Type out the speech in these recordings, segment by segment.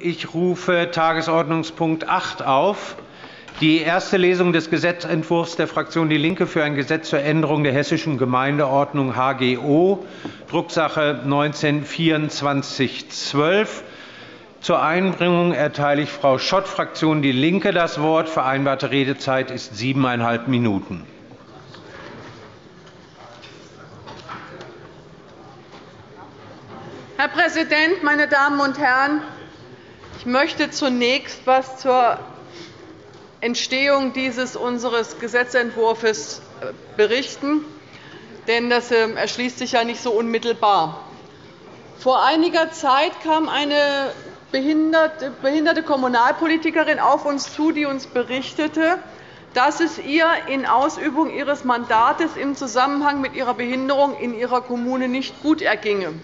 Ich rufe Tagesordnungspunkt 8 auf. Die erste Lesung des Gesetzentwurfs der Fraktion DIE LINKE für ein Gesetz zur Änderung der Hessischen Gemeindeordnung HGO, Drucksache 19-2412. Zur Einbringung erteile ich Frau Schott, Fraktion DIE LINKE, das Wort. Vereinbarte Redezeit ist siebeneinhalb Minuten. Herr Präsident, meine Damen und Herren! Ich möchte zunächst etwas zur Entstehung dieses unseres Gesetzentwurfs äh, berichten, denn das ähm, erschließt sich ja nicht so unmittelbar. Vor einiger Zeit kam eine behinderte Kommunalpolitikerin auf uns zu, die uns berichtete, dass es ihr in Ausübung ihres Mandates im Zusammenhang mit ihrer Behinderung in ihrer Kommune nicht gut erginge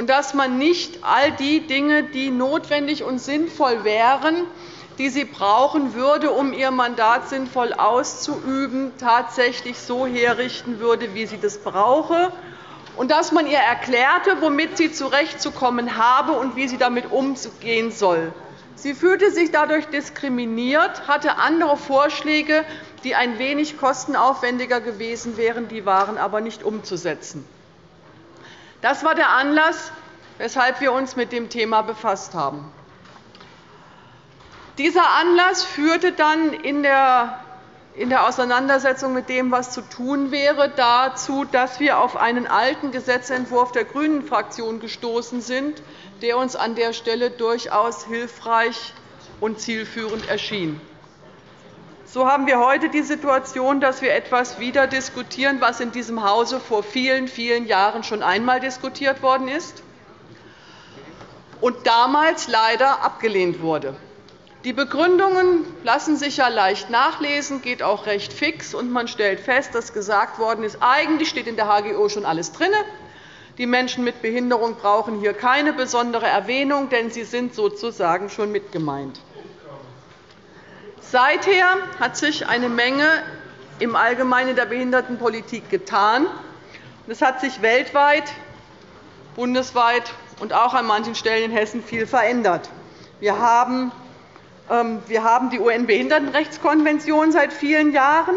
und dass man nicht all die Dinge, die notwendig und sinnvoll wären, die sie brauchen würde, um ihr Mandat sinnvoll auszuüben, tatsächlich so herrichten würde, wie sie das brauche, und dass man ihr erklärte, womit sie zurechtzukommen habe und wie sie damit umgehen soll. Sie fühlte sich dadurch diskriminiert, hatte andere Vorschläge, die ein wenig kostenaufwendiger gewesen wären, die waren aber nicht umzusetzen. Das war der Anlass, weshalb wir uns mit dem Thema befasst haben. Dieser Anlass führte dann in der Auseinandersetzung mit dem, was zu tun wäre, dazu, dass wir auf einen alten Gesetzentwurf der GRÜNEN-Fraktion gestoßen sind, der uns an der Stelle durchaus hilfreich und zielführend erschien. So haben wir heute die Situation, dass wir etwas wieder diskutieren, was in diesem Hause vor vielen, vielen Jahren schon einmal diskutiert worden ist und damals leider abgelehnt wurde. Die Begründungen lassen sich ja leicht nachlesen, geht auch recht fix, und man stellt fest, dass gesagt worden ist, eigentlich steht in der HGO schon alles drin. Die Menschen mit Behinderung brauchen hier keine besondere Erwähnung, denn sie sind sozusagen schon mit gemeint. Seither hat sich eine Menge im Allgemeinen der Behindertenpolitik getan. Es hat sich weltweit, bundesweit und auch an manchen Stellen in Hessen viel verändert. Wir haben ähm, die UN-Behindertenrechtskonvention seit vielen Jahren,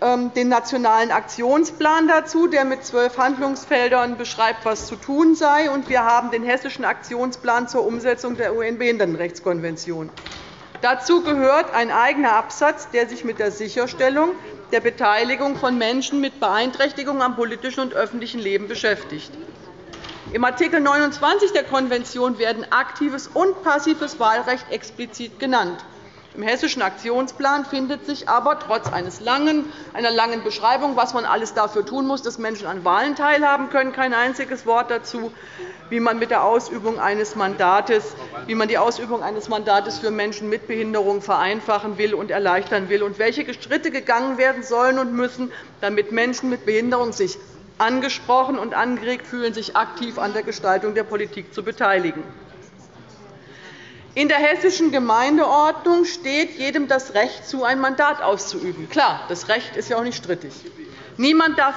ähm, den Nationalen Aktionsplan dazu, der mit zwölf Handlungsfeldern beschreibt, was zu tun sei, und wir haben den Hessischen Aktionsplan zur Umsetzung der UN-Behindertenrechtskonvention. Dazu gehört ein eigener Absatz, der sich mit der Sicherstellung der Beteiligung von Menschen mit Beeinträchtigung am politischen und öffentlichen Leben beschäftigt. Im Art. 29 der Konvention werden aktives und passives Wahlrecht explizit genannt. Im Hessischen Aktionsplan findet sich aber trotz einer langen Beschreibung, was man alles dafür tun muss, dass Menschen an Wahlen teilhaben können, kein einziges Wort dazu, wie man, mit der Ausübung eines Mandates, wie man die Ausübung eines Mandates für Menschen mit Behinderung vereinfachen will und erleichtern will und welche Schritte gegangen werden sollen und müssen, damit Menschen mit Behinderung sich angesprochen und angeregt fühlen, sich aktiv an der Gestaltung der Politik zu beteiligen. In der Hessischen Gemeindeordnung steht jedem das Recht zu, ein Mandat auszuüben. Klar, das Recht ist ja auch nicht strittig. Niemand darf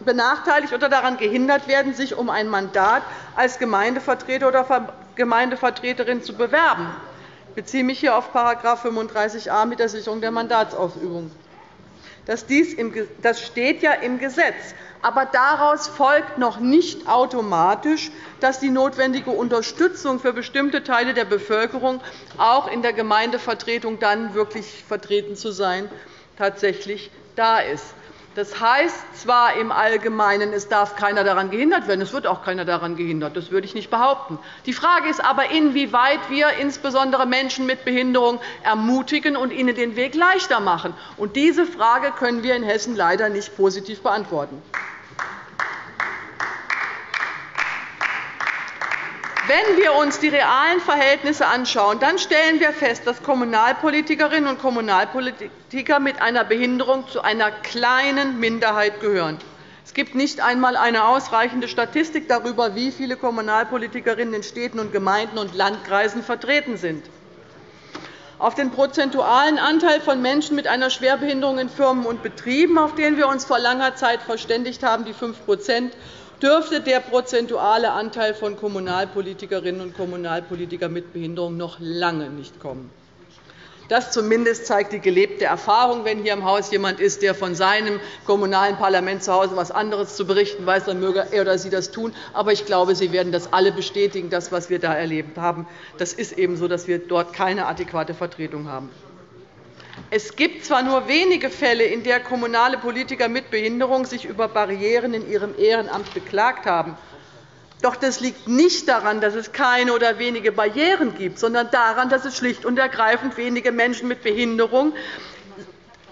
benachteiligt oder daran gehindert werden, sich um ein Mandat als Gemeindevertreter oder Gemeindevertreterin zu bewerben. Ich beziehe mich hier auf § 35a mit der Sicherung der Mandatsausübung. Das steht ja im Gesetz. Aber daraus folgt noch nicht automatisch, dass die notwendige Unterstützung für bestimmte Teile der Bevölkerung, auch in der Gemeindevertretung dann wirklich vertreten zu sein, tatsächlich da ist. Das heißt zwar im Allgemeinen, es darf keiner daran gehindert werden. Es wird auch keiner daran gehindert. Das würde ich nicht behaupten. Die Frage ist aber, inwieweit wir insbesondere Menschen mit Behinderung ermutigen und ihnen den Weg leichter machen. Und diese Frage können wir in Hessen leider nicht positiv beantworten. Wenn wir uns die realen Verhältnisse anschauen, dann stellen wir fest, dass Kommunalpolitikerinnen und Kommunalpolitiker mit einer Behinderung zu einer kleinen Minderheit gehören. Es gibt nicht einmal eine ausreichende Statistik darüber, wie viele Kommunalpolitikerinnen in Städten und Gemeinden und Landkreisen vertreten sind. Auf den prozentualen Anteil von Menschen mit einer Schwerbehinderung in Firmen und Betrieben, auf den wir uns vor langer Zeit verständigt haben, die 5 dürfte der prozentuale Anteil von Kommunalpolitikerinnen und Kommunalpolitikern mit Behinderung noch lange nicht kommen. Das zumindest zeigt die gelebte Erfahrung. Wenn hier im Haus jemand ist, der von seinem kommunalen Parlament zu Hause etwas anderes zu berichten weiß, dann möge er oder sie das tun. Aber ich glaube, Sie werden das alle bestätigen, das, was wir da erlebt haben. Das ist eben so, dass wir dort keine adäquate Vertretung haben. Es gibt zwar nur wenige Fälle, in denen kommunale Politiker mit Behinderung sich über Barrieren in ihrem Ehrenamt beklagt haben. Doch das liegt nicht daran, dass es keine oder wenige Barrieren gibt, sondern daran, dass es schlicht und ergreifend wenige Menschen mit Behinderung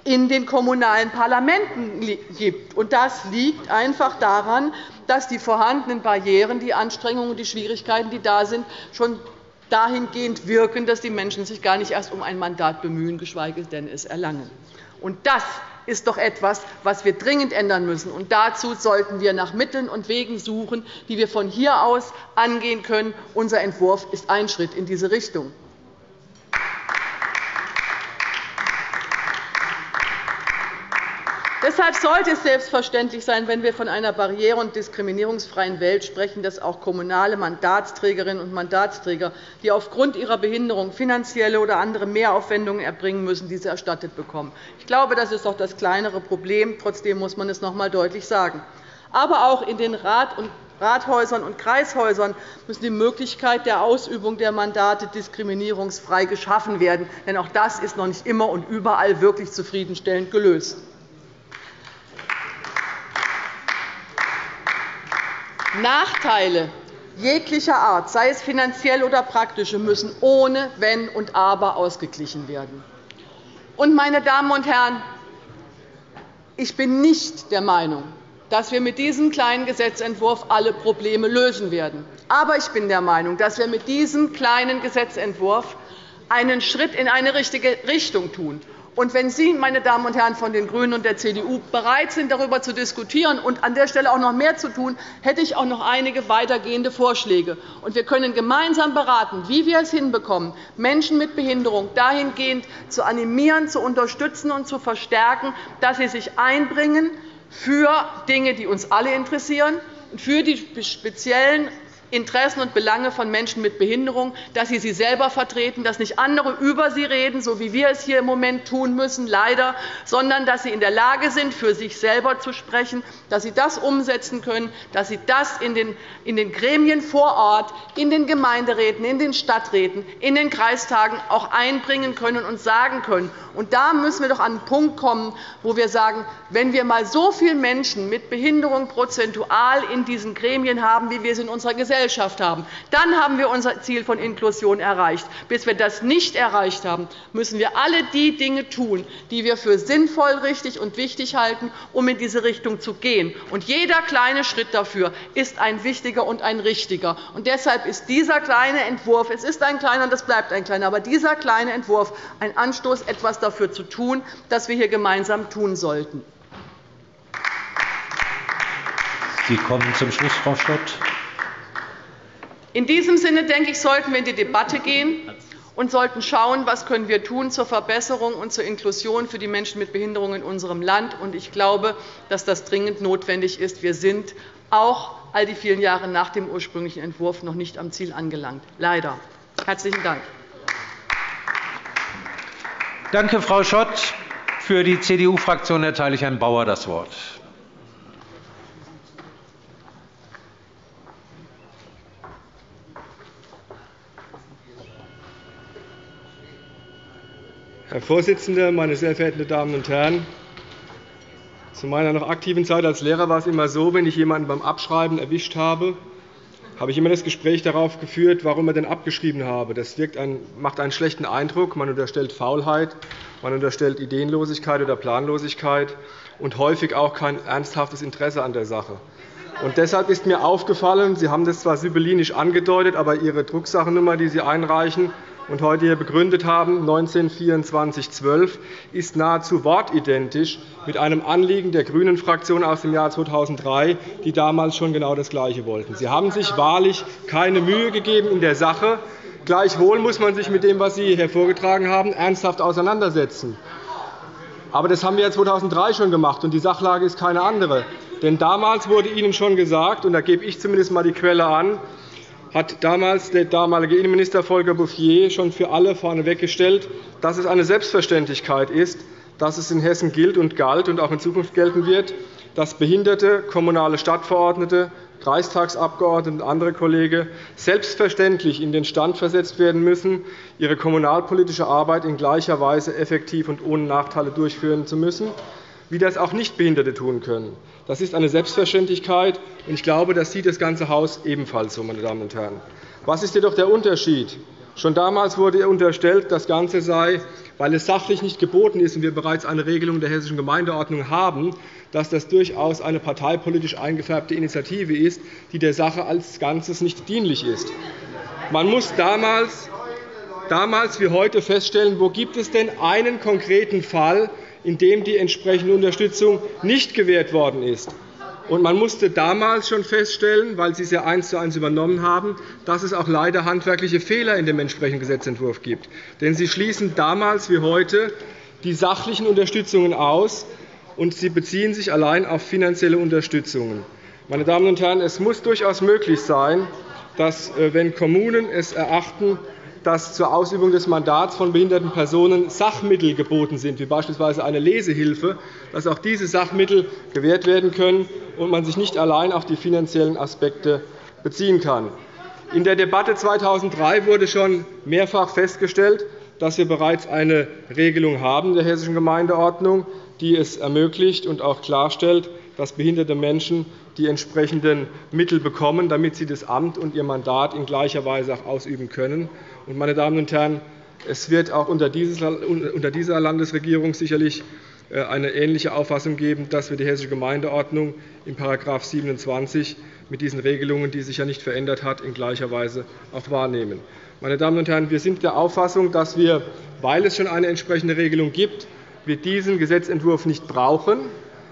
in den kommunalen Parlamenten gibt. Das liegt einfach daran, dass die vorhandenen Barrieren, die Anstrengungen und die Schwierigkeiten, die da sind, schon dahingehend wirken, dass die Menschen sich gar nicht erst um ein Mandat bemühen, geschweige denn es erlangen. Das ist doch etwas, was wir dringend ändern müssen. Und dazu sollten wir nach Mitteln und Wegen suchen, die wir von hier aus angehen können. Unser Entwurf ist ein Schritt in diese Richtung. Deshalb sollte es selbstverständlich sein, wenn wir von einer barriere- und diskriminierungsfreien Welt sprechen, dass auch kommunale Mandatsträgerinnen und Mandatsträger, die aufgrund ihrer Behinderung finanzielle oder andere Mehraufwendungen erbringen müssen, diese erstattet bekommen. Ich glaube, das ist doch das kleinere Problem. Trotzdem muss man es noch einmal deutlich sagen. Aber auch in den Rathäusern und Kreishäusern müssen die Möglichkeit der Ausübung der Mandate diskriminierungsfrei geschaffen werden. Denn auch das ist noch nicht immer und überall wirklich zufriedenstellend gelöst. Nachteile jeglicher Art, sei es finanziell oder praktische, müssen ohne Wenn und Aber ausgeglichen werden. meine Damen und Herren, ich bin nicht der Meinung, dass wir mit diesem kleinen Gesetzentwurf alle Probleme lösen werden. Aber ich bin der Meinung, dass wir mit diesem kleinen Gesetzentwurf einen Schritt in eine richtige Richtung tun. Und wenn Sie, meine Damen und Herren von den GRÜNEN und der CDU, bereit sind, darüber zu diskutieren und an der Stelle auch noch mehr zu tun, hätte ich auch noch einige weitergehende Vorschläge. Und wir können gemeinsam beraten, wie wir es hinbekommen, Menschen mit Behinderung dahingehend zu animieren, zu unterstützen und zu verstärken, dass sie sich einbringen für Dinge, die uns alle interessieren, für die speziellen Interessen und Belange von Menschen mit Behinderung, dass sie sie selber vertreten, dass nicht andere über sie reden, so wie wir es hier im Moment tun müssen, leider, sondern dass sie in der Lage sind, für sich selber zu sprechen, dass sie das umsetzen können, dass sie das in den Gremien vor Ort, in den Gemeinderäten, in den Stadträten, in den Kreistagen auch einbringen können und sagen können. Und da müssen wir doch an einen Punkt kommen, wo wir sagen, wenn wir einmal so viele Menschen mit Behinderung prozentual in diesen Gremien haben, wie wir es in unserer Gesellschaft Gesellschaft haben. Dann haben wir unser Ziel von Inklusion erreicht. Bis wir das nicht erreicht haben, müssen wir alle die Dinge tun, die wir für sinnvoll, richtig und wichtig halten, um in diese Richtung zu gehen. Und jeder kleine Schritt dafür ist ein wichtiger und ein richtiger. Und deshalb ist dieser kleine Entwurf, es ist ein kleiner und es bleibt ein kleiner, aber dieser kleine Entwurf ein Anstoß, etwas dafür zu tun, das wir hier gemeinsam tun sollten. Sie kommen zum Schluss, Frau Stott. In diesem Sinne denke ich, sollten wir in die Debatte gehen und sollten schauen, was können wir tun zur Verbesserung und zur Inklusion für die Menschen mit Behinderung in unserem Land. Ich glaube, dass das dringend notwendig ist. Wir sind auch all die vielen Jahre nach dem ursprünglichen Entwurf noch nicht am Ziel angelangt. Leider. Herzlichen Dank. Danke, Frau Schott. Für die CDU-Fraktion erteile ich Herrn Bauer das Wort. Herr Vorsitzender, meine sehr verehrten Damen und Herren! Zu meiner noch aktiven Zeit als Lehrer war es immer so, wenn ich jemanden beim Abschreiben erwischt habe, habe ich immer das Gespräch darauf geführt, warum er denn abgeschrieben habe. Das ein, macht einen schlechten Eindruck. Man unterstellt Faulheit, man unterstellt Ideenlosigkeit oder Planlosigkeit und häufig auch kein ernsthaftes Interesse an der Sache. Und deshalb ist mir aufgefallen, Sie haben das zwar sibyllinisch angedeutet, aber Ihre Drucksachennummer, die Sie einreichen, und heute hier begründet haben, 192412, ist nahezu wortidentisch mit einem Anliegen der GRÜNEN-Fraktion aus dem Jahr 2003, die damals schon genau das Gleiche wollten. Sie haben sich wahrlich keine Mühe gegeben in der Sache. Gleichwohl muss man sich mit dem, was Sie hervorgetragen haben, ernsthaft auseinandersetzen. Aber das haben wir 2003 schon gemacht, und die Sachlage ist keine andere. Denn damals wurde Ihnen schon gesagt, und da gebe ich zumindest einmal die Quelle an, hat damals der damalige Innenminister Volker Bouffier schon für alle vorneweggestellt, dass es eine Selbstverständlichkeit ist, dass es in Hessen gilt und galt und auch in Zukunft gelten wird, dass Behinderte, kommunale Stadtverordnete, Kreistagsabgeordnete und andere Kollegen selbstverständlich in den Stand versetzt werden müssen, ihre kommunalpolitische Arbeit in gleicher Weise effektiv und ohne Nachteile durchführen zu müssen, wie das auch Nichtbehinderte tun können. Das ist eine Selbstverständlichkeit, und ich glaube, das sieht das ganze Haus ebenfalls so. Meine Damen und Herren. Was ist jedoch der Unterschied? Schon damals wurde unterstellt, das Ganze sei, weil es sachlich nicht geboten ist und wir bereits eine Regelung der Hessischen Gemeindeordnung haben, dass das durchaus eine parteipolitisch eingefärbte Initiative ist, die der Sache als Ganzes nicht dienlich ist. Man muss damals, damals wie heute feststellen, wo gibt es denn einen konkreten Fall, in dem die entsprechende Unterstützung nicht gewährt worden ist. man musste damals schon feststellen, weil Sie es ja eins zu eins übernommen haben, dass es auch leider handwerkliche Fehler in dem entsprechenden Gesetzentwurf gibt. Denn Sie schließen damals wie heute die sachlichen Unterstützungen aus, und Sie beziehen sich allein auf finanzielle Unterstützungen. Meine Damen und Herren, es muss durchaus möglich sein, dass, äh, wenn Kommunen es erachten, dass zur Ausübung des Mandats von behinderten Personen Sachmittel geboten sind, wie beispielsweise eine Lesehilfe, dass auch diese Sachmittel gewährt werden können und man sich nicht allein auf die finanziellen Aspekte beziehen kann. In der Debatte 2003 wurde schon mehrfach festgestellt, dass wir bereits eine Regelung haben der Hessischen Gemeindeordnung, die es ermöglicht und auch klarstellt, dass behinderte Menschen die entsprechenden Mittel bekommen, damit sie das Amt und ihr Mandat in gleicher Weise auch ausüben können. Meine Damen und Herren, es wird auch unter dieser Landesregierung sicherlich äh, eine ähnliche Auffassung geben, dass wir die Hessische Gemeindeordnung in § 27 mit diesen Regelungen, die sich ja nicht verändert hat, in gleicher Weise auch wahrnehmen. Meine Damen und Herren, wir sind der Auffassung, dass wir, weil es schon eine entsprechende Regelung gibt, wir diesen Gesetzentwurf nicht brauchen.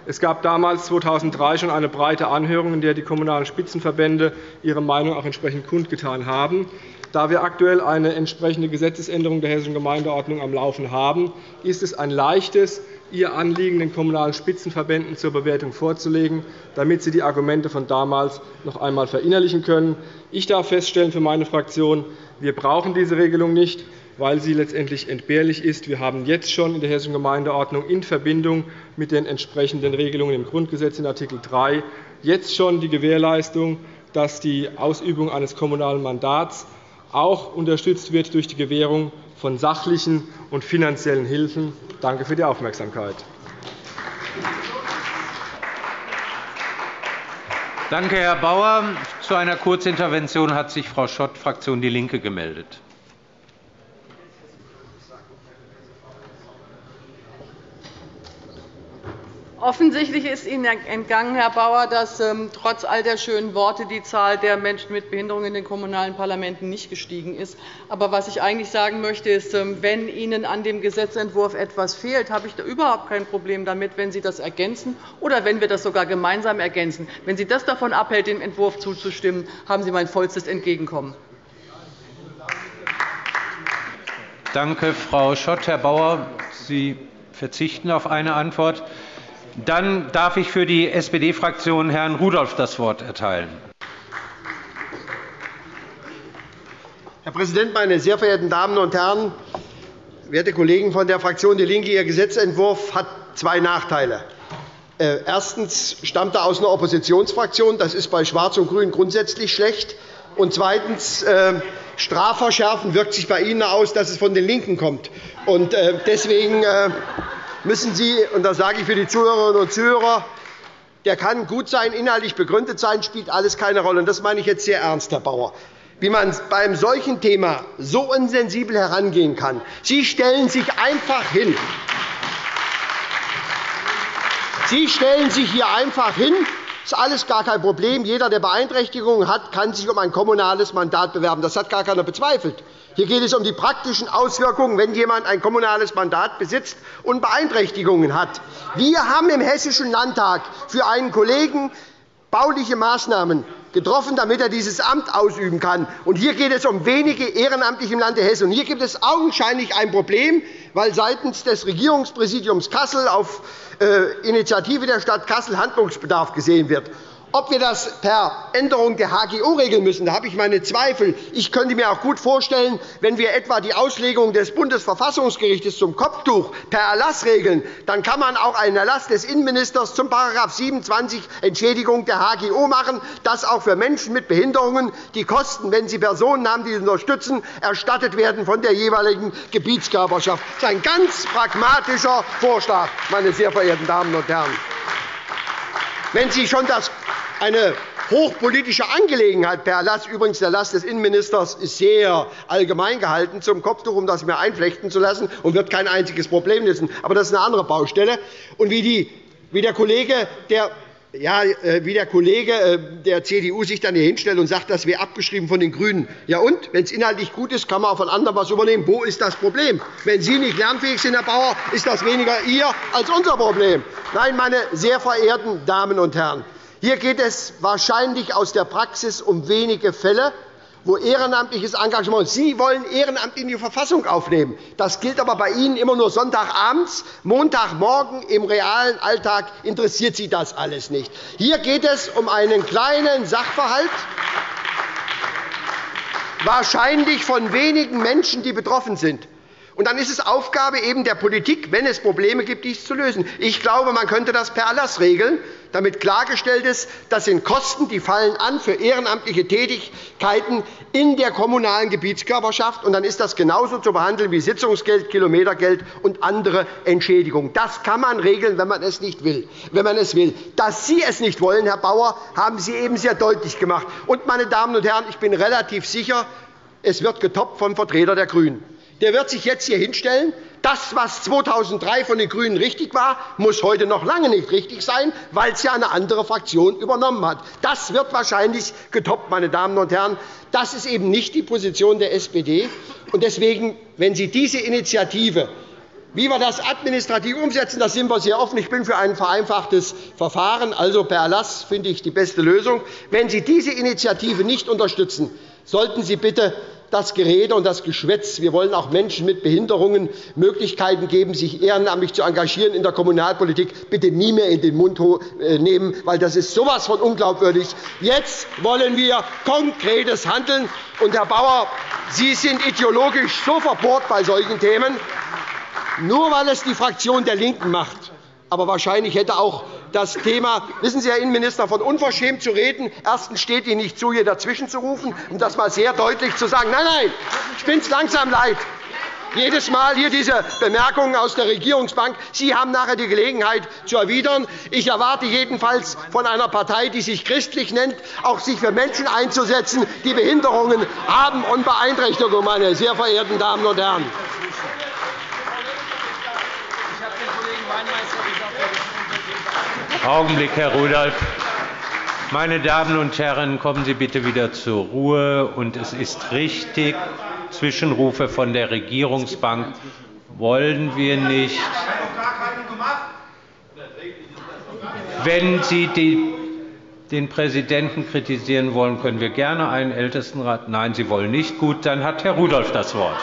Es gab damals 2003 schon eine breite Anhörung, in der die Kommunalen Spitzenverbände ihre Meinung auch entsprechend kundgetan haben. Da wir aktuell eine entsprechende Gesetzesänderung der Hessischen Gemeindeordnung am Laufen haben, ist es ein leichtes, Ihr Anliegen den Kommunalen Spitzenverbänden zur Bewertung vorzulegen, damit sie die Argumente von damals noch einmal verinnerlichen können. Ich darf feststellen für meine Fraktion, wir brauchen diese Regelung nicht weil sie letztendlich entbehrlich ist. Wir haben jetzt schon in der Hessischen Gemeindeordnung in Verbindung mit den entsprechenden Regelungen im Grundgesetz in Art. 3 jetzt schon die Gewährleistung, dass die Ausübung eines kommunalen Mandats auch unterstützt wird durch die Gewährung von sachlichen und finanziellen Hilfen. Danke für die Aufmerksamkeit. Danke, Herr Bauer. Zu einer Kurzintervention hat sich Frau Schott, Fraktion DIE LINKE, gemeldet. Offensichtlich ist Ihnen entgangen, Herr Bauer, dass ähm, trotz all der schönen Worte die Zahl der Menschen mit Behinderung in den kommunalen Parlamenten nicht gestiegen ist. Aber was ich eigentlich sagen möchte, ist, ähm, wenn Ihnen an dem Gesetzentwurf etwas fehlt, habe ich da überhaupt kein Problem damit, wenn Sie das ergänzen oder wenn wir das sogar gemeinsam ergänzen. Wenn Sie das davon abhält, dem Entwurf zuzustimmen, haben Sie mein vollstes Entgegenkommen. Danke, Frau Schott. Herr Bauer, Sie verzichten auf eine Antwort. Dann darf ich für die SPD-Fraktion Herrn Rudolph das Wort erteilen. Herr Präsident, meine sehr verehrten Damen und Herren! Werte Kollegen von der Fraktion DIE LINKE, Ihr Gesetzentwurf hat zwei Nachteile. Äh, erstens stammt er aus einer Oppositionsfraktion. Das ist bei Schwarz und Grün grundsätzlich schlecht. Und zweitens, äh, Strafverschärfen wirkt sich bei Ihnen aus, dass es von den LINKEN kommt. Und äh, deswegen müssen Sie, und das sage ich für die Zuhörerinnen und Zuhörer, der kann gut sein, inhaltlich begründet sein, spielt alles keine Rolle. Das meine ich jetzt sehr ernst, Herr Bauer wie man bei einem solchen Thema so unsensibel herangehen kann. Sie stellen sich einfach hin. Sie stellen sich hier einfach hin. Das ist alles gar kein Problem. Jeder, der Beeinträchtigungen hat, kann sich um ein kommunales Mandat bewerben. Das hat gar keiner bezweifelt. Hier geht es um die praktischen Auswirkungen, wenn jemand ein kommunales Mandat besitzt und Beeinträchtigungen hat. Wir haben im Hessischen Landtag für einen Kollegen bauliche Maßnahmen getroffen, damit er dieses Amt ausüben kann. Hier geht es um wenige Ehrenamtliche im Lande Hessen. Hier gibt es augenscheinlich ein Problem, weil seitens des Regierungspräsidiums Kassel auf äh, Initiative der Stadt Kassel Handlungsbedarf gesehen wird. Ob wir das per Änderung der HGO regeln müssen, da habe ich meine Zweifel. Ich könnte mir auch gut vorstellen, wenn wir etwa die Auslegung des Bundesverfassungsgerichts zum Kopftuch per Erlass regeln, dann kann man auch einen Erlass des Innenministers zum § 27 Entschädigung der HGO machen, dass auch für Menschen mit Behinderungen die Kosten, wenn sie Personen haben, die sie unterstützen, erstattet werden von der jeweiligen Gebietskörperschaft. Das ist ein ganz pragmatischer Vorschlag, meine sehr verehrten Damen und Herren. Wenn Sie schon das eine hochpolitische Angelegenheit per Erlass. Übrigens, der Erlass des Innenministers ist sehr allgemein gehalten zum Kopftuch, um das mehr einflechten zu lassen, und wird kein einziges Problem lösen. Aber das ist eine andere Baustelle. Und wie, die, wie der Kollege, der ja, äh, wie der Kollege äh, der CDU sich dann hier hinstellt und sagt, das wäre abgeschrieben von den GRÜNEN. Ja und? Wenn es inhaltlich gut ist, kann man auch von anderen etwas übernehmen. Wo ist das Problem? Wenn Sie nicht lernfähig sind, Herr Bauer, ist das weniger Ihr als unser Problem. Nein, meine sehr verehrten Damen und Herren, hier geht es wahrscheinlich aus der Praxis um wenige Fälle, wo ehrenamtliches Engagement Sie wollen Ehrenamt in die Verfassung aufnehmen. Das gilt aber bei Ihnen immer nur Sonntagabends. Montagmorgen im realen Alltag interessiert Sie das alles nicht. Hier geht es um einen kleinen Sachverhalt, wahrscheinlich von wenigen Menschen, die betroffen sind. Und dann ist es Aufgabe eben der Politik, wenn es Probleme gibt, dies zu lösen. Ich glaube, man könnte das per Erlass regeln, damit klargestellt ist, das sind Kosten, die fallen an für ehrenamtliche Tätigkeiten in der kommunalen Gebietskörperschaft. Und dann ist das genauso zu behandeln wie Sitzungsgeld, Kilometergeld und andere Entschädigungen. Das kann man regeln, wenn man es nicht will. Wenn man es will. Dass Sie es nicht wollen, Herr Bauer, haben Sie eben sehr deutlich gemacht. Und, meine Damen und Herren, ich bin relativ sicher, es wird getoppt vom Vertreter der GRÜNEN der wird sich jetzt hier hinstellen. Das, was 2003 von den GRÜNEN richtig war, muss heute noch lange nicht richtig sein, weil es ja eine andere Fraktion übernommen hat. Das wird wahrscheinlich getoppt, meine Damen und Herren. Das ist eben nicht die Position der SPD. Und deswegen, wenn Sie diese Initiative wie wir das administrativ umsetzen, da sind wir sehr offen. Ich bin für ein vereinfachtes Verfahren, also per Erlass finde ich die beste Lösung. Wenn Sie diese Initiative nicht unterstützen, sollten Sie bitte das Gerede und das Geschwätz. Wir wollen auch Menschen mit Behinderungen Möglichkeiten geben, sich ehrenamtlich zu engagieren in der Kommunalpolitik. Bitte nie mehr in den Mund äh, nehmen, weil das ist so etwas von unglaubwürdig. Jetzt wollen wir konkretes Handeln. Und, Herr Bauer, Sie sind ideologisch so verbohrt bei solchen Themen, nur weil es die Fraktion der LINKEN macht. Aber wahrscheinlich hätte auch das Thema, wissen Sie, Herr Innenminister, von unverschämt zu reden. Erstens steht Ihnen nicht zu, hier dazwischen zu rufen, um das einmal sehr deutlich zu sagen. Nein, nein, ich bin es langsam leid. Jedes Mal hier diese Bemerkungen aus der Regierungsbank. Sie haben nachher die Gelegenheit zu erwidern. Ich erwarte jedenfalls von einer Partei, die sich christlich nennt, auch sich für Menschen einzusetzen, die Behinderungen haben und Beeinträchtigungen, meine sehr verehrten Damen und Herren. Augenblick, Herr Rudolph. Meine Damen und Herren, kommen Sie bitte wieder zur Ruhe. Und es ist richtig, Zwischenrufe von der Regierungsbank wollen wir nicht. Wenn Sie den Präsidenten kritisieren wollen, können wir gerne einen Ältestenrat. Nein, Sie wollen nicht. Gut, dann hat Herr Rudolph das Wort.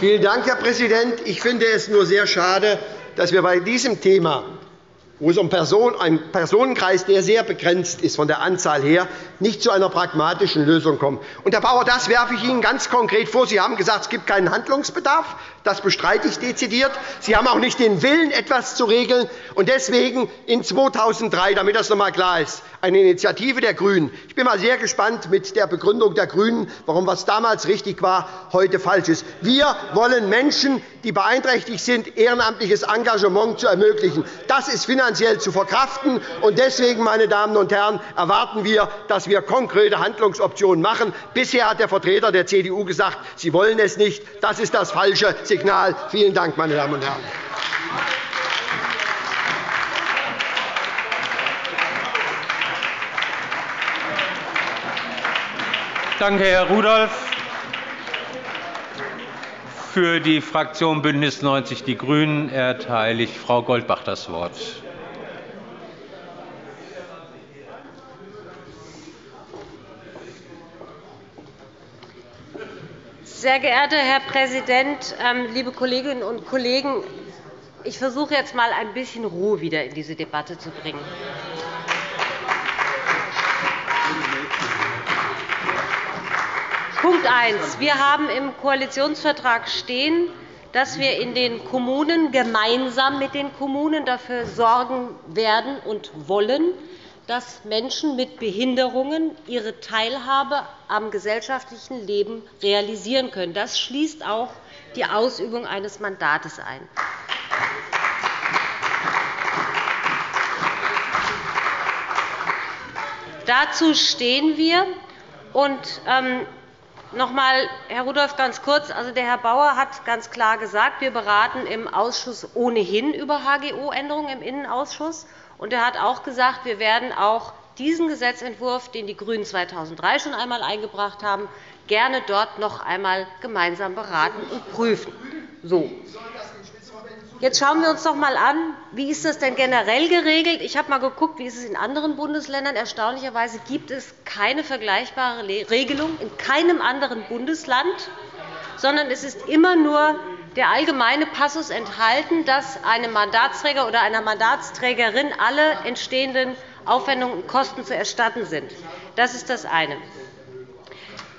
Vielen Dank, Herr Präsident. Ich finde es nur sehr schade, dass wir bei diesem Thema wo es um einen Personenkreis, der sehr begrenzt ist von der Anzahl her, nicht zu einer pragmatischen Lösung kommen. Und, Herr Bauer, das werfe ich Ihnen ganz konkret vor. Sie haben gesagt, es gibt keinen Handlungsbedarf. Das bestreite ich dezidiert. Sie haben auch nicht den Willen, etwas zu regeln. Und deswegen in 2003, damit das noch einmal klar ist, eine Initiative der GRÜNEN. Ich bin mal sehr gespannt mit der Begründung der GRÜNEN, warum was damals richtig war, heute falsch ist. Wir wollen Menschen, die beeinträchtigt sind, ehrenamtliches Engagement zu ermöglichen. Das ist finanziell zu verkraften. Und deswegen, meine Damen und Herren, erwarten wir, dass wir konkrete Handlungsoptionen machen. Bisher hat der Vertreter der CDU gesagt, Sie wollen es nicht. Das ist das falsche Signal. Vielen Dank, meine Damen und Herren. Danke, Herr Rudolph. Für die Fraktion BÜNDNIS 90 die GRÜNEN erteile ich Frau Goldbach das Wort. Sehr geehrter Herr Präsident, ähm, liebe Kolleginnen und Kollegen! Ich versuche jetzt einmal ein bisschen Ruhe wieder in diese Debatte zu bringen. Punkt 1. Wir haben im Koalitionsvertrag stehen, dass wir in den Kommunen gemeinsam mit den Kommunen dafür sorgen werden und wollen, dass Menschen mit Behinderungen ihre Teilhabe am gesellschaftlichen Leben realisieren können. Das schließt auch die Ausübung eines Mandates ein. Dazu stehen wir. Und, ähm, noch einmal, Herr Rudolph, ganz kurz. Also, der Herr Bauer hat ganz klar gesagt, wir beraten im Ausschuss ohnehin über HGO-Änderungen im Innenausschuss. Und er hat auch gesagt, wir werden auch diesen Gesetzentwurf, den die GRÜNEN 2003 schon einmal eingebracht haben, gerne dort noch einmal gemeinsam beraten und prüfen. So. Jetzt schauen wir uns doch einmal an, wie ist das denn generell geregelt? Ich habe einmal geguckt, wie ist es in anderen Bundesländern. Erstaunlicherweise gibt es keine vergleichbare Regelung in keinem anderen Bundesland, sondern es ist immer nur der allgemeine Passus enthalten, dass einem Mandatsträger oder einer Mandatsträgerin alle entstehenden Aufwendungen und Kosten zu erstatten sind. Das ist das eine.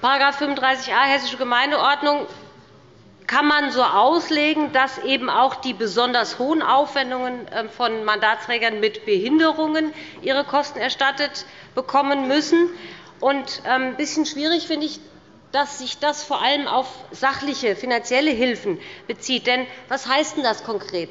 § 35a Hessische Gemeindeordnung kann man so auslegen, dass eben auch die besonders hohen Aufwendungen ähm, von Mandatsträgern mit Behinderungen ihre Kosten erstattet bekommen müssen. Und ähm, ein bisschen schwierig finde ich, dass sich das vor allem auf sachliche, finanzielle Hilfen bezieht. Denn was heißt denn das konkret?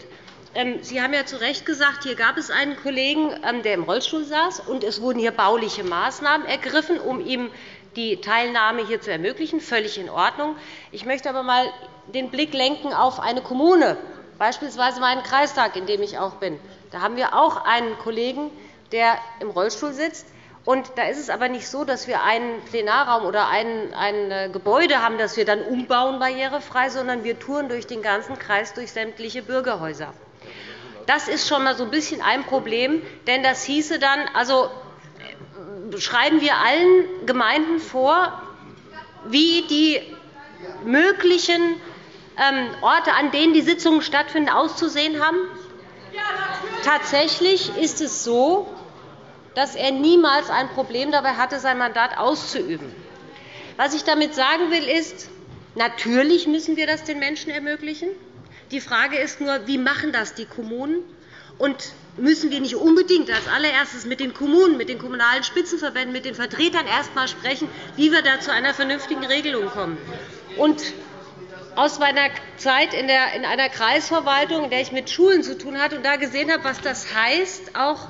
Ähm, Sie haben ja zu Recht gesagt, hier gab es einen Kollegen, der im Rollstuhl saß, und es wurden hier bauliche Maßnahmen ergriffen, um ihm die Teilnahme hier zu ermöglichen. Völlig in Ordnung. Ich möchte aber einmal den Blick lenken auf eine Kommune, beispielsweise meinen Kreistag, in dem ich auch bin. Da haben wir auch einen Kollegen, der im Rollstuhl sitzt. Und da ist es aber nicht so, dass wir einen Plenarraum oder ein, ein äh, Gebäude haben, das wir dann umbauen barrierefrei, sondern wir touren durch den ganzen Kreis durch sämtliche Bürgerhäuser. Das ist schon einmal so ein bisschen ein Problem, denn das hieße dann, also äh, schreiben wir allen Gemeinden vor, wie die möglichen ähm, Orte, an denen die Sitzungen stattfinden, auszusehen haben? Tatsächlich ist es so, dass er niemals ein Problem dabei hatte, sein Mandat auszuüben. Was ich damit sagen will, ist, natürlich müssen wir das den Menschen ermöglichen. Die Frage ist nur, wie machen das die Kommunen? Und müssen wir nicht unbedingt als allererstes mit den Kommunen, mit den kommunalen Spitzenverbänden, mit den Vertretern erst einmal sprechen, wie wir da zu einer vernünftigen Regelung kommen? Und aus meiner Zeit in einer Kreisverwaltung, in der ich mit Schulen zu tun hatte und da gesehen habe, was das heißt, auch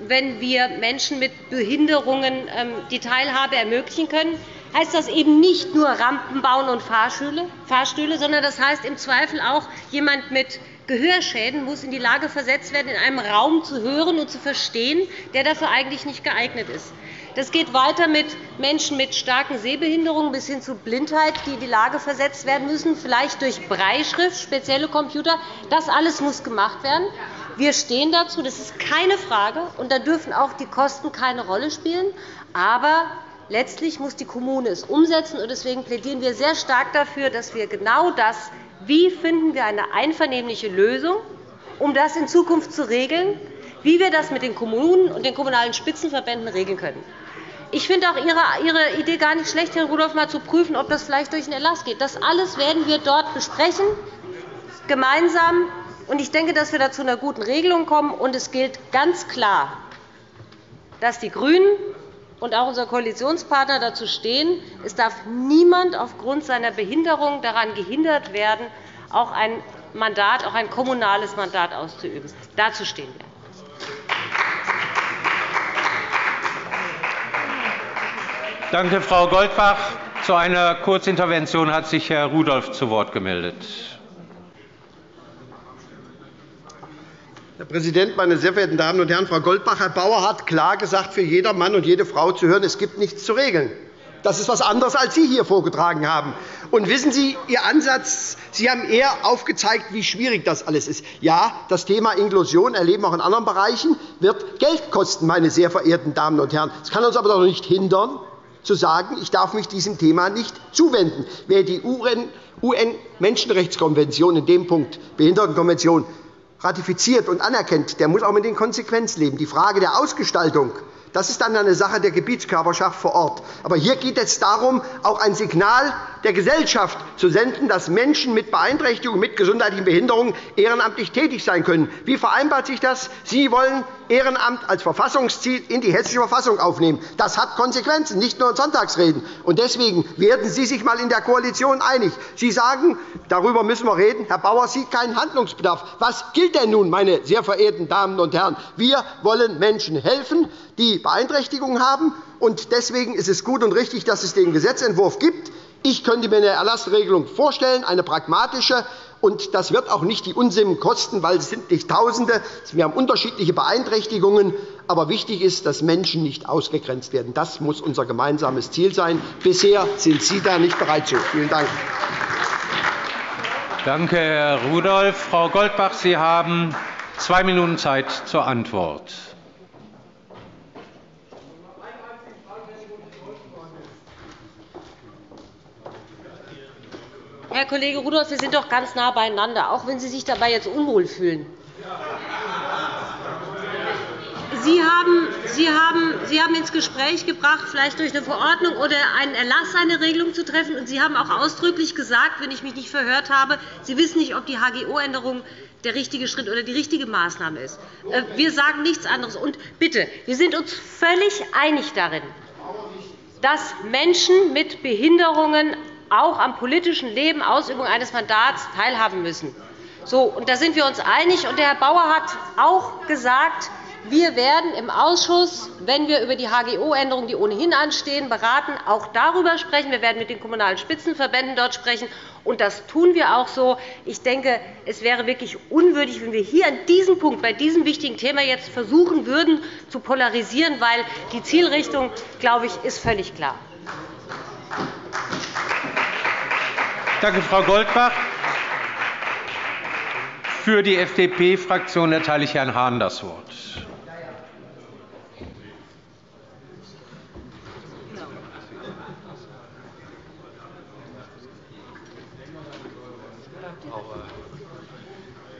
wenn wir Menschen mit Behinderungen ähm, die Teilhabe ermöglichen können, heißt das eben nicht nur Rampen bauen und Fahrstühle, sondern das heißt im Zweifel auch, jemand mit Gehörschäden muss in die Lage versetzt werden, in einem Raum zu hören und zu verstehen, der dafür eigentlich nicht geeignet ist. Das geht weiter mit Menschen mit starken Sehbehinderungen bis hin zu Blindheit, die in die Lage versetzt werden müssen, vielleicht durch Breischrift, spezielle Computer. Das alles muss gemacht werden. Wir stehen dazu, das ist keine Frage, und da dürfen auch die Kosten keine Rolle spielen. Aber letztlich muss die Kommune es umsetzen. Deswegen plädieren wir sehr stark dafür, dass wir genau das, wie finden wir eine einvernehmliche Lösung, um das in Zukunft zu regeln, wie wir das mit den Kommunen und den Kommunalen Spitzenverbänden regeln können. Ich finde auch Ihre Idee gar nicht schlecht, Herr Rudolph, mal zu prüfen, ob das vielleicht durch einen Erlass geht. Das alles werden wir dort besprechen, gemeinsam. Ich denke, dass wir da zu einer guten Regelung kommen. Und es gilt ganz klar, dass die GRÜNEN und auch unser Koalitionspartner dazu stehen, es darf niemand aufgrund seiner Behinderung daran gehindert werden, auch ein Mandat, auch ein kommunales Mandat auszuüben. Dazu stehen wir. Danke, Frau Goldbach. Zu einer Kurzintervention hat sich Herr Rudolph zu Wort gemeldet. Herr Präsident, meine sehr verehrten Damen und Herren! Frau Goldbach, Herr Bauer hat klar gesagt, für jeder Mann und jede Frau zu hören, es gibt nichts zu regeln. Das ist etwas anderes, als Sie hier vorgetragen haben. Und wissen Sie, Ihr Ansatz, Sie haben eher aufgezeigt, wie schwierig das alles ist. Ja, das Thema Inklusion erleben auch in anderen Bereichen, wird Geld kosten, meine sehr verehrten Damen und Herren. Das kann uns aber doch nicht hindern, zu sagen, ich darf mich diesem Thema nicht zuwenden. Wer die UN-Menschenrechtskonvention in dem Punkt Behindertenkonvention ratifiziert und anerkennt, der muss auch mit den Konsequenzen leben. Die Frage der Ausgestaltung das ist dann eine Sache der Gebietskörperschaft vor Ort. Aber hier geht es darum, auch ein Signal der Gesellschaft zu senden, dass Menschen mit Beeinträchtigungen, mit gesundheitlichen Behinderungen ehrenamtlich tätig sein können. Wie vereinbart sich das? Sie wollen Ehrenamt als Verfassungsziel in die Hessische Verfassung aufnehmen. Das hat Konsequenzen, nicht nur in Sonntagsreden. Deswegen werden Sie sich einmal in der Koalition einig. Sie sagen, darüber müssen wir reden. Herr Bauer sieht keinen Handlungsbedarf. Was gilt denn nun, meine sehr verehrten Damen und Herren? Wir wollen Menschen helfen, die Beeinträchtigungen haben. Deswegen ist es gut und richtig, dass es den Gesetzentwurf gibt. Ich könnte mir eine Erlassregelung vorstellen, eine pragmatische. Und das wird auch nicht die Unsummen kosten, weil es sind nicht Tausende. Wir haben unterschiedliche Beeinträchtigungen. Aber wichtig ist, dass Menschen nicht ausgegrenzt werden. Das muss unser gemeinsames Ziel sein. Bisher sind Sie da nicht bereit zu. Vielen Dank. Danke, Herr Rudolph. Frau Goldbach, Sie haben zwei Minuten Zeit zur Antwort. Herr Kollege Rudolph, wir sind doch ganz nah beieinander, auch wenn Sie sich dabei jetzt unwohl fühlen. Sie haben, Sie, haben, Sie haben ins Gespräch gebracht, vielleicht durch eine Verordnung oder einen Erlass eine Regelung zu treffen. Und Sie haben auch ausdrücklich gesagt, wenn ich mich nicht verhört habe, Sie wissen nicht, ob die HGO-Änderung der richtige Schritt oder die richtige Maßnahme ist. Äh, wir sagen nichts anderes. Und bitte, wir sind uns völlig einig darin, dass Menschen mit Behinderungen auch am politischen Leben, Ausübung eines Mandats teilhaben müssen. So, und da sind wir uns einig. Und der Herr Bauer hat auch gesagt, wir werden im Ausschuss, wenn wir über die HGO-Änderungen, die ohnehin anstehen, beraten, auch darüber sprechen. Wir werden mit den Kommunalen Spitzenverbänden dort sprechen. Und das tun wir auch so. Ich denke, es wäre wirklich unwürdig, wenn wir hier an diesem Punkt, bei diesem wichtigen Thema jetzt versuchen würden, zu polarisieren, weil die Zielrichtung, glaube ich, ist völlig klar. Danke, Frau Goldbach. Für die FDP-Fraktion erteile ich Herrn Hahn das Wort.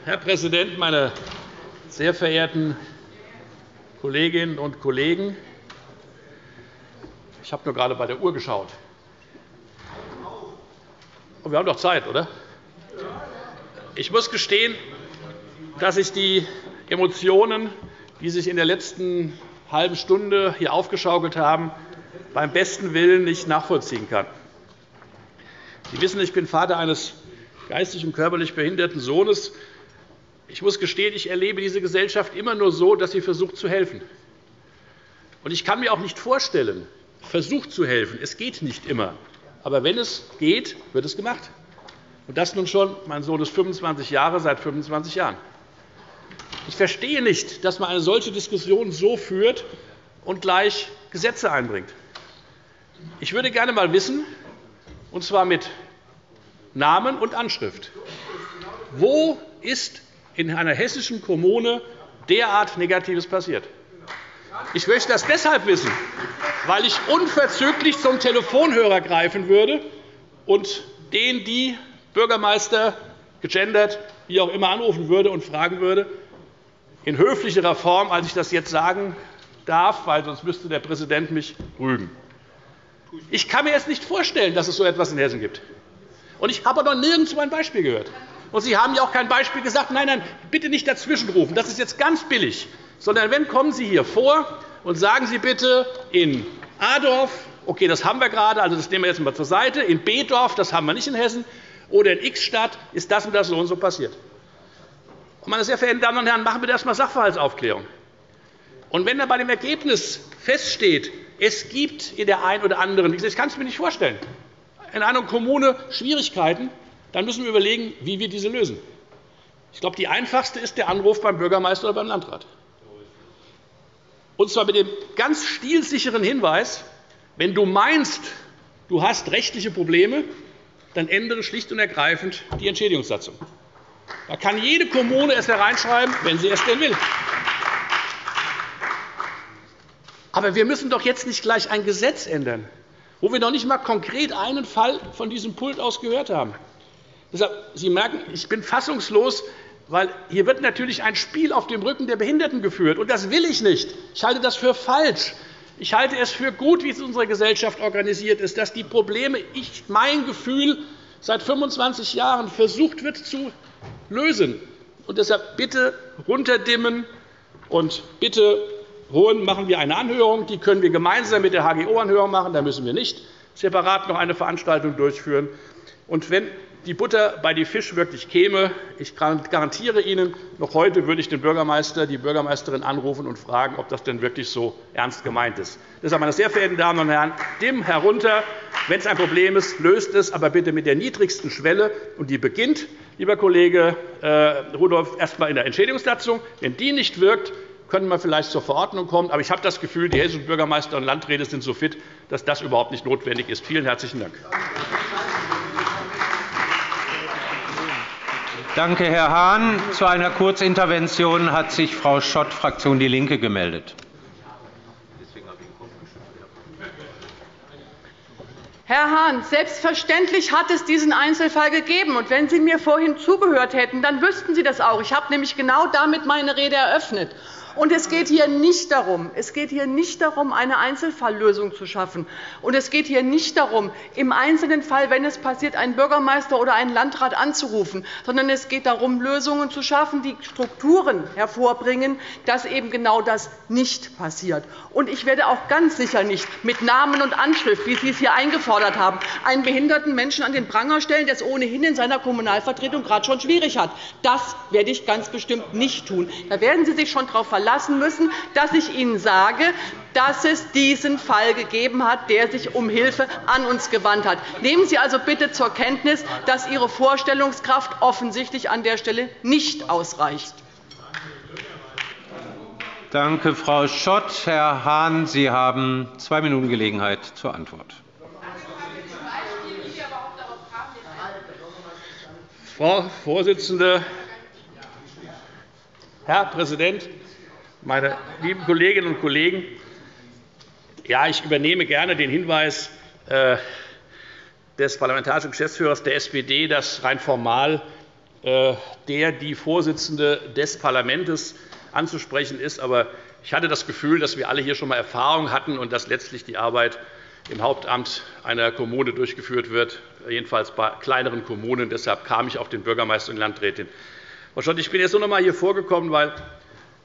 Herr Präsident, meine sehr verehrten Kolleginnen und Kollegen! Ich habe nur gerade bei der Uhr geschaut. Und wir haben doch Zeit, oder? Ich muss gestehen, dass ich die Emotionen, die sich in der letzten halben Stunde hier aufgeschaukelt haben, beim besten Willen nicht nachvollziehen kann. Sie wissen, ich bin Vater eines geistig und körperlich behinderten Sohnes. Ich muss gestehen, ich erlebe diese Gesellschaft immer nur so, dass sie versucht zu helfen. Ich kann mir auch nicht vorstellen, versucht zu helfen. Es geht nicht immer. Aber wenn es geht, wird es gemacht. Und das nun schon, mein Sohn ist 25 Jahre, seit 25 Jahren. Ich verstehe nicht, dass man eine solche Diskussion so führt und gleich Gesetze einbringt. Ich würde gerne einmal wissen, und zwar mit Namen und Anschrift, wo ist in einer hessischen Kommune derart Negatives passiert? Ich möchte das deshalb wissen, weil ich unverzüglich zum Telefonhörer greifen würde und den die Bürgermeister gegendert, wie auch immer, anrufen würde und fragen würde, in höflicherer Form, als ich das jetzt sagen darf, weil sonst müsste der Präsident mich rügen. Ich kann mir es nicht vorstellen, dass es so etwas in Hessen gibt. Und ich habe noch nirgendwo ein Beispiel gehört. Und Sie haben ja auch kein Beispiel gesagt. Nein, nein, bitte nicht dazwischenrufen. Das ist jetzt ganz billig. Sondern wenn kommen Sie hier vor und sagen Sie bitte in Adorf, okay, das haben wir gerade, also das nehmen wir jetzt einmal zur Seite, in B-Dorf, das haben wir nicht in Hessen, oder in X-Stadt ist das und das so und so passiert. Meine sehr verehrten Damen und Herren, machen wir erst einmal Sachverhaltsaufklärung. Und wenn dann bei dem Ergebnis feststeht, es gibt in der einen oder anderen, ich kann es mir nicht vorstellen, in einer Kommune Schwierigkeiten, dann müssen wir überlegen, wie wir diese lösen. Ich glaube, die einfachste ist der Anruf beim Bürgermeister oder beim Landrat. Und zwar mit dem ganz stilsicheren Hinweis, wenn du meinst, du hast rechtliche Probleme, dann ändere schlicht und ergreifend die Entschädigungssatzung. Da kann jede Kommune es hereinschreiben, wenn sie es denn will. Aber wir müssen doch jetzt nicht gleich ein Gesetz ändern. wo wir noch nicht einmal konkret einen Fall von diesem Pult aus gehört haben. Deshalb, Sie merken, ich bin fassungslos, weil hier wird natürlich ein Spiel auf dem Rücken der Behinderten geführt. Und das will ich nicht. Ich halte das für falsch. Ich halte es für gut, wie es in unserer Gesellschaft organisiert ist, dass die Probleme, ich, mein Gefühl, seit 25 Jahren versucht wird zu lösen. Und deshalb bitte runterdimmen und bitte holen, machen wir eine Anhörung. Die können wir gemeinsam mit der HGO-Anhörung machen. Da müssen wir nicht separat noch eine Veranstaltung durchführen. Und wenn die Butter bei die Fisch wirklich käme, ich garantiere Ihnen, noch heute würde ich den Bürgermeister, die Bürgermeisterin anrufen und fragen, ob das denn wirklich so ernst gemeint ist. Deshalb, meine sehr verehrten Damen und Herren, dimm herunter. Wenn es ein Problem ist, löst es, aber bitte mit der niedrigsten Schwelle. Und die beginnt, lieber Kollege äh, Rudolph, erst einmal in der Entschädigungssatzung. Wenn die nicht wirkt, können wir vielleicht zur Verordnung kommen. Aber ich habe das Gefühl, die hessischen Bürgermeister und Landräte sind so fit, dass das überhaupt nicht notwendig ist. Vielen herzlichen Dank. Danke, Herr Hahn. Zu einer Kurzintervention hat sich Frau Schott, Fraktion DIE LINKE, gemeldet. Herr Hahn, selbstverständlich hat es diesen Einzelfall gegeben. Und wenn Sie mir vorhin zugehört hätten, dann wüssten Sie das auch. Ich habe nämlich genau damit meine Rede eröffnet. Und es geht hier nicht darum, es geht hier nicht darum, eine Einzelfalllösung zu schaffen. Und es geht hier nicht darum, im einzelnen Fall, wenn es passiert, einen Bürgermeister oder einen Landrat anzurufen, sondern es geht darum, Lösungen zu schaffen, die Strukturen hervorbringen, dass eben genau das nicht passiert. Und ich werde auch ganz sicher nicht mit Namen und Anschrift, wie Sie es hier eingefordert haben, einen behinderten Menschen an den Pranger stellen, der es ohnehin in seiner Kommunalvertretung gerade schon schwierig hat. Das werde ich ganz bestimmt nicht tun. Da werden Sie sich schon darauf verlassen verlassen müssen, dass ich Ihnen sage, dass es diesen Fall gegeben hat, der sich um Hilfe an uns gewandt hat. Nehmen Sie also bitte zur Kenntnis, dass Ihre Vorstellungskraft offensichtlich an der Stelle nicht ausreicht. Danke, Frau Schott. Herr Hahn, Sie haben zwei Minuten Gelegenheit zur Antwort. Frau Vorsitzende, Herr Präsident, meine lieben Kolleginnen und Kollegen! Ja, ich übernehme gerne den Hinweis äh, des parlamentarischen Geschäftsführers der SPD, dass rein formal äh, der die Vorsitzende des Parlaments anzusprechen ist. Aber ich hatte das Gefühl, dass wir alle hier schon einmal Erfahrung hatten und dass letztlich die Arbeit im Hauptamt einer Kommune durchgeführt wird, jedenfalls bei kleineren Kommunen. Deshalb kam ich auf den Bürgermeister und die Landrätin. Ich bin jetzt nur noch einmal hier vorgekommen, weil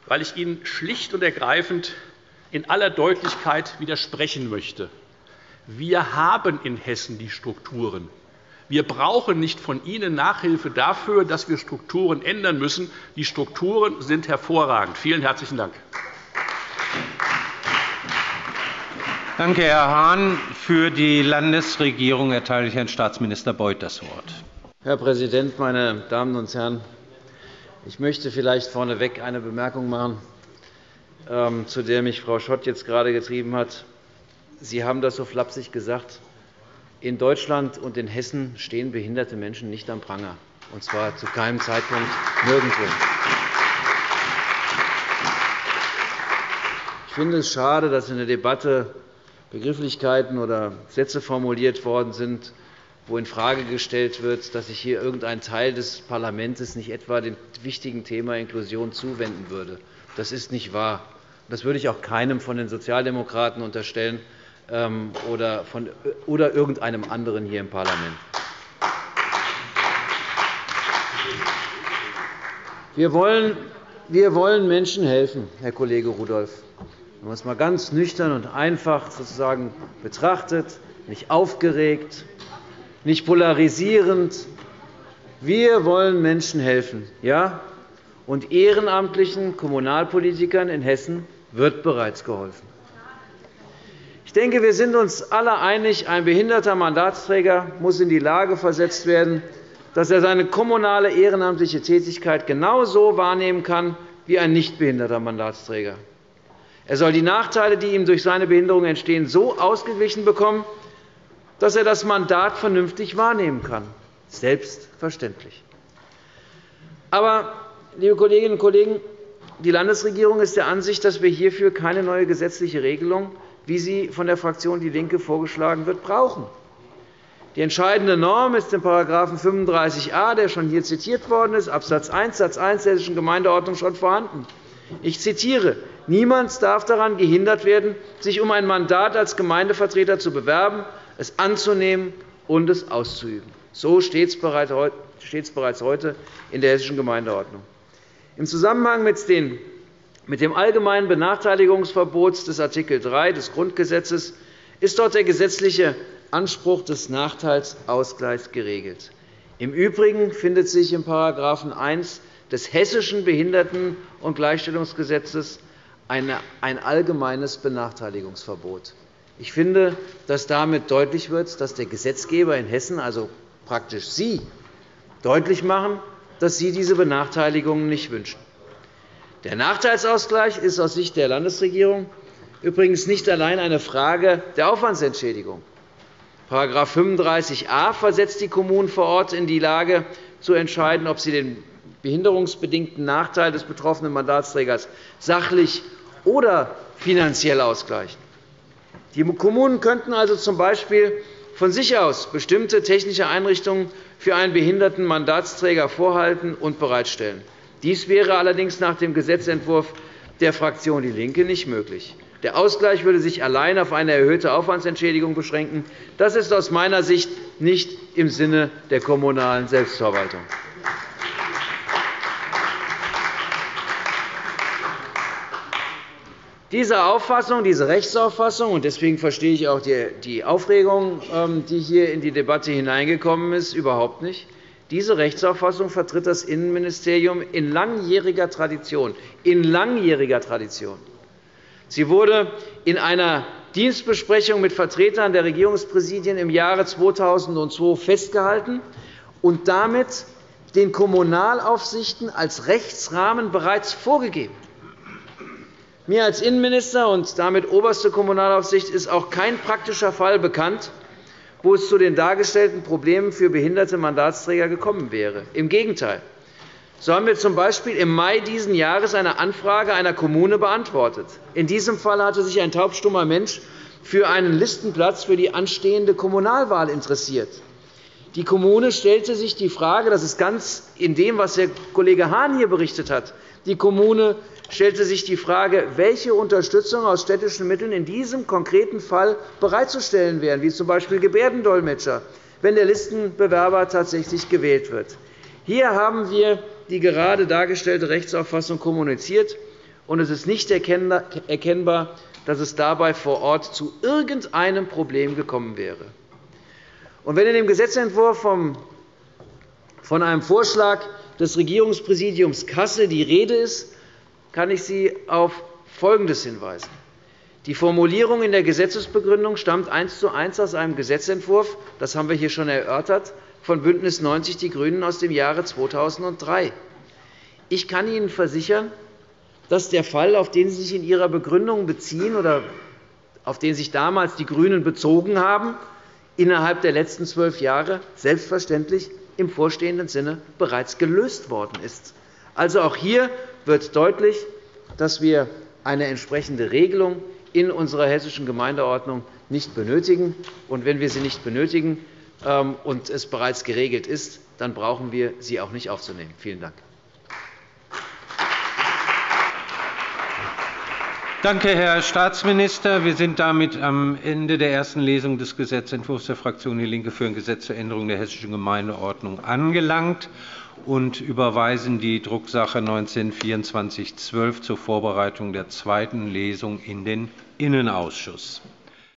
weil ich Ihnen schlicht und ergreifend in aller Deutlichkeit widersprechen möchte. Wir haben in Hessen die Strukturen. Wir brauchen nicht von Ihnen Nachhilfe dafür, dass wir Strukturen ändern müssen. Die Strukturen sind hervorragend. Vielen herzlichen Dank. Danke, Herr Hahn. Für die Landesregierung erteile ich Herrn Staatsminister Beuth das Wort. Herr Präsident, meine Damen und Herren! Ich möchte vielleicht vorneweg eine Bemerkung machen, ähm, zu der mich Frau Schott jetzt gerade getrieben hat. Sie haben das so flapsig gesagt. In Deutschland und in Hessen stehen behinderte Menschen nicht am Pranger, und zwar zu keinem Zeitpunkt nirgendwo. Ich finde es schade, dass in der Debatte Begrifflichkeiten oder Sätze formuliert worden sind, wo infrage gestellt wird, dass sich hier irgendein Teil des Parlaments nicht etwa dem wichtigen Thema Inklusion zuwenden würde. Das ist nicht wahr. Das würde ich auch keinem von den Sozialdemokraten unterstellen ähm, oder, von, oder irgendeinem anderen hier im Parlament. Wir wollen, wir wollen Menschen helfen, Herr Kollege Rudolph. Wenn man es einmal ganz nüchtern und einfach sozusagen betrachtet, nicht aufgeregt, nicht polarisierend. Wir wollen Menschen helfen. Ja? Und ehrenamtlichen Kommunalpolitikern in Hessen wird bereits geholfen. Ich denke, wir sind uns alle einig, ein behinderter Mandatsträger muss in die Lage versetzt werden, dass er seine kommunale ehrenamtliche Tätigkeit genauso wahrnehmen kann wie ein nicht behinderter Mandatsträger. Er soll die Nachteile, die ihm durch seine Behinderung entstehen, so ausgeglichen bekommen, dass er das Mandat vernünftig wahrnehmen kann. Selbstverständlich. Aber, liebe Kolleginnen und Kollegen, die Landesregierung ist der Ansicht, dass wir hierfür keine neue gesetzliche Regelung wie sie von der Fraktion DIE LINKE vorgeschlagen wird, brauchen. Die entscheidende Norm ist in § 35a, der schon hier zitiert worden ist, Abs. 1 Satz 1 der Hessischen Gemeindeordnung schon vorhanden. Ich zitiere. Niemand darf daran gehindert werden, sich um ein Mandat als Gemeindevertreter zu bewerben, es anzunehmen und es auszuüben. So steht es bereits heute in der Hessischen Gemeindeordnung. Im Zusammenhang mit dem allgemeinen Benachteiligungsverbot des Art. 3 des Grundgesetzes ist dort der gesetzliche Anspruch des Nachteilsausgleichs geregelt. Im Übrigen findet sich in § 1 des Hessischen Behinderten- und Gleichstellungsgesetzes ein allgemeines Benachteiligungsverbot. Ich finde, dass damit deutlich wird, dass der Gesetzgeber in Hessen, also praktisch Sie, deutlich machen, dass Sie diese Benachteiligungen nicht wünschen. Der Nachteilsausgleich ist aus Sicht der Landesregierung übrigens nicht allein eine Frage der Aufwandsentschädigung. § 35a versetzt die Kommunen vor Ort in die Lage, zu entscheiden, ob sie den behinderungsbedingten Nachteil des betroffenen Mandatsträgers sachlich oder finanziell ausgleichen. Die Kommunen könnten also z. B. von sich aus bestimmte technische Einrichtungen für einen behinderten Mandatsträger vorhalten und bereitstellen. Dies wäre allerdings nach dem Gesetzentwurf der Fraktion DIE LINKE nicht möglich. Der Ausgleich würde sich allein auf eine erhöhte Aufwandsentschädigung beschränken. Das ist aus meiner Sicht nicht im Sinne der kommunalen Selbstverwaltung. Diese Auffassung, diese Rechtsauffassung, und deswegen verstehe ich auch die Aufregung, ähm, die hier in die Debatte hineingekommen ist, überhaupt nicht. Diese Rechtsauffassung vertritt das Innenministerium in langjähriger Tradition. In langjähriger Tradition. Sie wurde in einer Dienstbesprechung mit Vertretern der Regierungspräsidien im Jahre 2002 festgehalten und damit den Kommunalaufsichten als Rechtsrahmen bereits vorgegeben. Mir als Innenminister und damit oberste Kommunalaufsicht ist auch kein praktischer Fall bekannt, wo es zu den dargestellten Problemen für behinderte Mandatsträger gekommen wäre. Im Gegenteil. So haben wir z. B. im Mai dieses Jahres eine Anfrage einer Kommune beantwortet. In diesem Fall hatte sich ein taubstummer Mensch für einen Listenplatz für die anstehende Kommunalwahl interessiert. Die Kommune stellte sich die Frage, das ist ganz in dem, was Herr Kollege Hahn hier berichtet hat, die Kommune stellte sich die Frage, welche Unterstützung aus städtischen Mitteln in diesem konkreten Fall bereitzustellen wären, wie z. B. Gebärdendolmetscher, wenn der Listenbewerber tatsächlich gewählt wird. Hier haben wir die gerade dargestellte Rechtsauffassung kommuniziert, und es ist nicht erkennbar, dass es dabei vor Ort zu irgendeinem Problem gekommen wäre. Und wenn in dem Gesetzentwurf von einem Vorschlag des Regierungspräsidiums Kassel die Rede ist, kann ich Sie auf Folgendes hinweisen. Die Formulierung in der Gesetzesbegründung stammt eins zu eins aus einem Gesetzentwurf, das haben wir hier schon erörtert, von BÜNDNIS 90 die GRÜNEN aus dem Jahre 2003. Ich kann Ihnen versichern, dass der Fall, auf den Sie sich in Ihrer Begründung beziehen oder auf den sich damals die GRÜNEN bezogen haben, innerhalb der letzten zwölf Jahre selbstverständlich im vorstehenden Sinne bereits gelöst worden ist. Also auch hier wird deutlich, dass wir eine entsprechende Regelung in unserer hessischen Gemeindeordnung nicht benötigen. Und wenn wir sie nicht benötigen ähm, und es bereits geregelt ist, dann brauchen wir sie auch nicht aufzunehmen. Vielen Dank. Danke, Herr Staatsminister. Wir sind damit am Ende der ersten Lesung des Gesetzentwurfs der Fraktion DIE LINKE für ein Gesetz zur Änderung der Hessischen Gemeindeordnung angelangt und überweisen die Drucksache 19-2412 zur Vorbereitung der zweiten Lesung in den Innenausschuss.